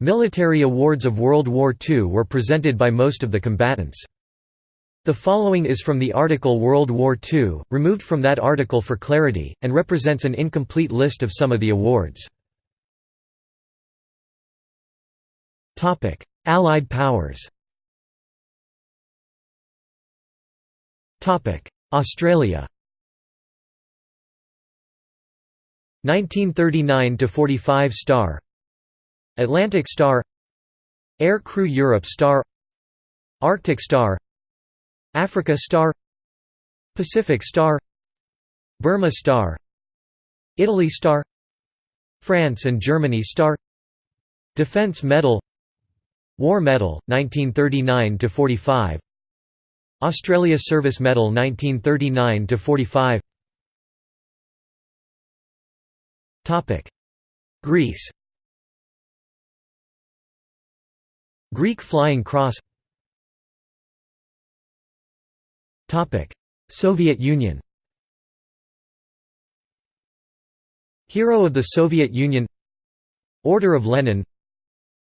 Military awards of World War II were presented by most of the combatants. The following is from the article World War II, removed from that article for clarity, and represents an incomplete list of some of the awards. Allied powers Australia 1939 to 45 star Atlantic Star Air Crew Europe Star Arctic Star Africa Star Pacific Star Burma Star Italy Star France and Germany Star Defense Medal War Medal 1939 to 45 Australia Service Medal 1939 to 45 Topic Greece Greek Flying Cross. Soviet Union. Hero of the Soviet Union. Order of Lenin.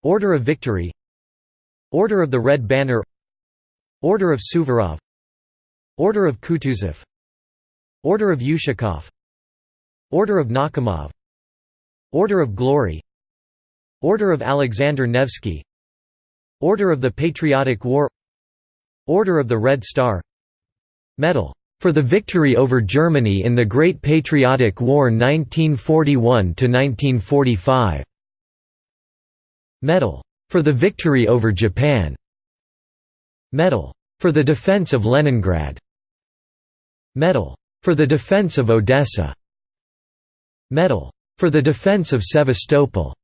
Order of Victory. Order of the Red Banner. Order of Suvorov. Order of Kutuzov. Order of Ushakov Order of Nakhimov Order of Glory. Order of Alexander Nevsky Order of the Patriotic War. Order of the Red Star. Medal. For the victory over Germany in the Great Patriotic War 1941–1945 Medal. For the victory over Japan. Medal. For the defense of Leningrad. Medal. For the defense of Odessa. Medal. For the defense of Sevastopol.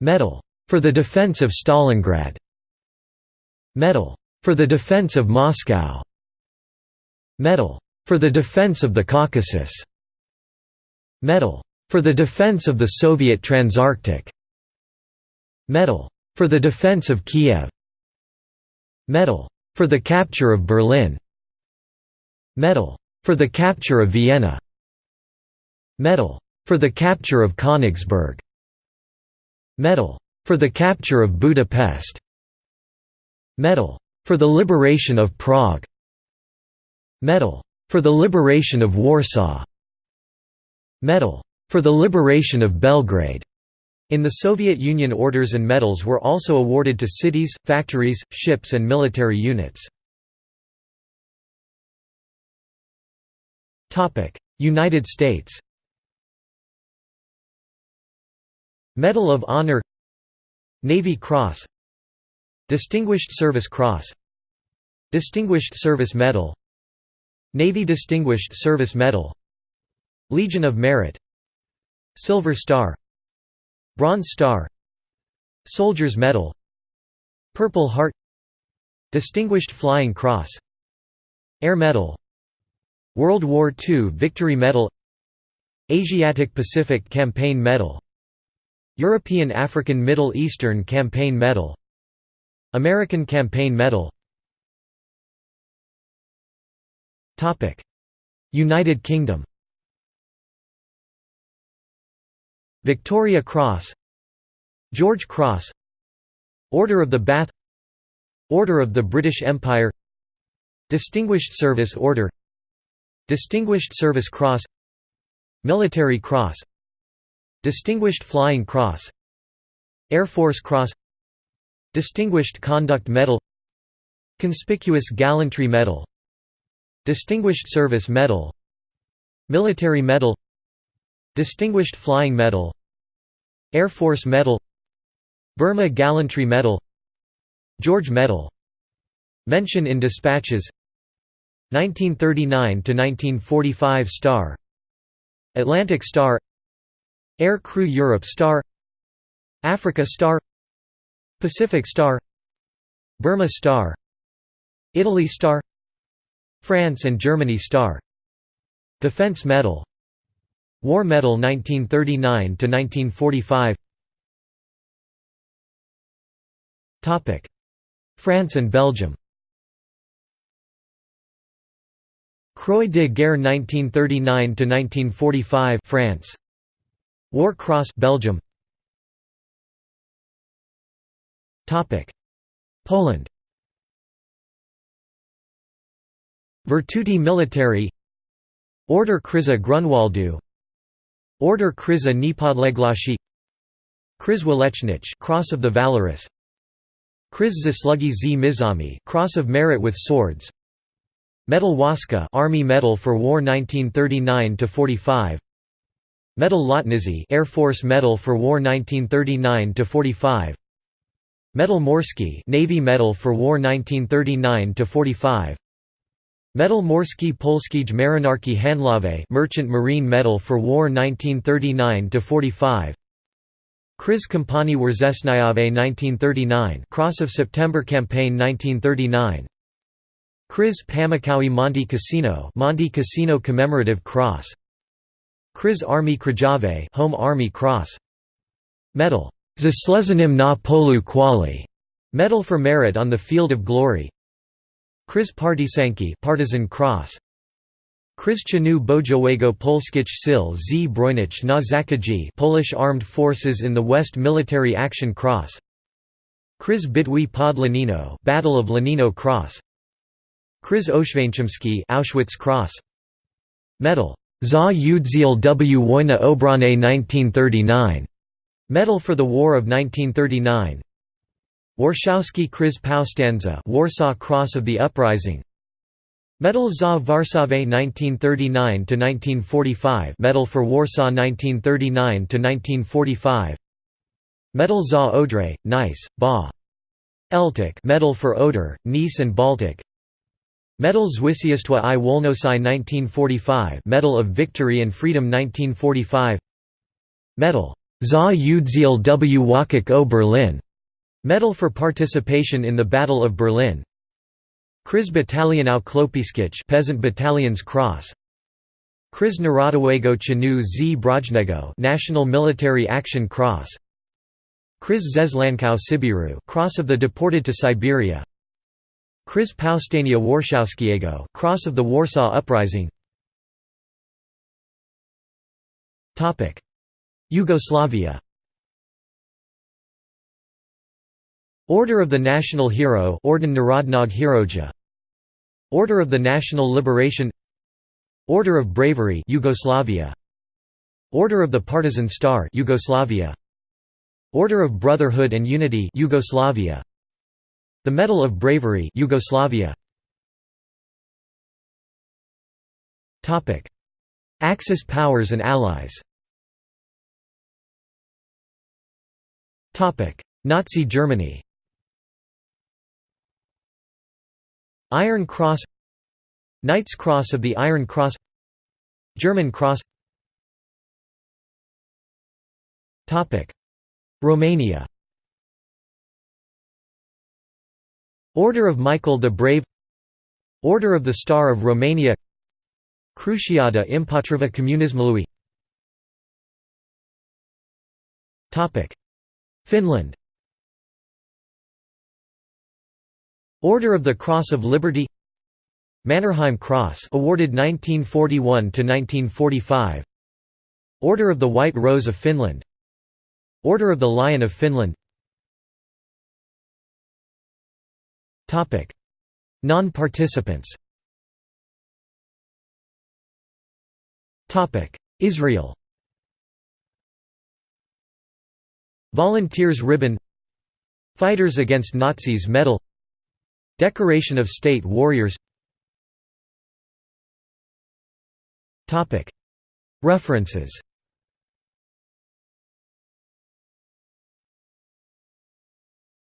Medal for the defense of Stalingrad. Medal for the defense of Moscow. Medal for the defense of the Caucasus. Medal for the defense of the Soviet Transarctic. Medal for the defense of Kiev. Medal for the capture of Berlin. Medal for the capture of Vienna. Medal for the capture of Königsberg. Medal for the capture of Budapest. Medal. For the liberation of Prague. Medal. For the liberation of Warsaw. Medal. For the liberation of Belgrade. In the Soviet Union orders and medals were also awarded to cities, factories, ships and military units. United States. Medal of Honor Navy Cross Distinguished Service Cross Distinguished Service Medal Navy Distinguished Service Medal Legion of Merit Silver Star Bronze Star Soldier's Medal Purple Heart Distinguished Flying Cross Air Medal World War II Victory Medal Asiatic Pacific Campaign Medal European African Middle Eastern Campaign Medal American Campaign Medal. United Kingdom. Victoria Cross George Cross Order of the Bath Order of the British Empire Distinguished Service Order Distinguished Service Cross Military Cross Distinguished Flying Cross Air Force Cross Distinguished Conduct Medal Conspicuous Gallantry Medal Distinguished Service Medal Military Medal Distinguished Flying Medal Air Force Medal Burma Gallantry Medal George Medal. Mention in Dispatches. 1939–1945 Star. Atlantic Star Air Crew Europe Star Africa Star Pacific Star Burma Star Italy Star France and Germany Star. Defense Medal War Medal 1939 to 1945 Topic France and Belgium. Croix de Guerre 1939 to 1945 France War Cross Belgium. Poland. Virtuti Militari. Order Krzyża Grunwaldu. Order Krzyża Niepodległości Krzyż Walecznych Cross of the Valorous. Krzyż Zasługi z Mieczami Cross of Merit with Swords. Medal Wojska Army Medal for War 1939 to 45 Medal Lotniczy Air Force Medal for War 1939 to 45 Medal Morski Navy Medal for War 1939 to 45 Medal Morski Polskiej Marynarki Handlowej Merchant Marine Medal for War 1939 to 45 Krzyż Kampanii Wrześniowej 1939 Cross of September Campaign 1939 Krzyż Pamiątkowy Monte Cassino Monte Cassino Commemorative Cross Krzyż Armii Krajowej Home Army Cross. Medal. Zasłużonym na polu chwały Medal for Merit on the Field of Glory. Krzyż Partyzancki Partisan Cross. Krzyż Czynu Bojowego Polskich Sił Zbrojnych na Zachodzie Polish Armed Forces in the West Military Action Cross. Krzyż Bitwy pod Lenino Battle of Lenino Cross. Krzyż Oświęcimski Auschwitz Cross. Medal Za Udział w. Wojnie Obronnej 1939 Medal for the War of 1939 Warszawski Krzyż Powstańca Warsaw Cross of the Uprising. Medal za Warsaw 1939–1945 Medal for Warsaw 1939–1945 Medal za Odry, Nice, Ba. Eltic. Medal for Oder, Nice and Baltic Medal Zwycięstwa i Wolności 1945 Medal of Victory and Freedom 1945 Medal za Udział w. Walkach o Berlin Medal for participation in the Battle of Berlin Krzyż Batalionów Chłopskich Peasant Battalion's Cross Krzyż Narodowego Czynu Zbrojnego National Military Action Cross Krzyż Zesłańców Sybiru Cross of the Deported to Siberia Krzyż Powstania Warszawskiego Cross of the Warsaw Uprising. Topic. Yugoslavia. Order of the National Hero Orden Narodnog Heroja. Order of the National Liberation. Order of Bravery Yugoslavia. Order of the Partisan Star Yugoslavia. Order of Brotherhood and Unity Yugoslavia The Medal of Bravery Yugoslavia. Topic. Axis powers and allies. Topic. Nazi Germany. Iron Cross. Knight's Cross of the Iron Cross. German Cross. Topic. Romania Order of Michael the Brave Order of the Star of Romania Cruciada Împotriva Comunismului Finland. Order of the Cross of Liberty. Mannerheim Cross awarded 1941 to 1945 Order of the White Rose of Finland. Order of the Lion of Finland Topic. Non-participants. Topic. Israel. Volunteers Ribbon. Fighters Against Nazis Medal. Decoration of State Warriors. References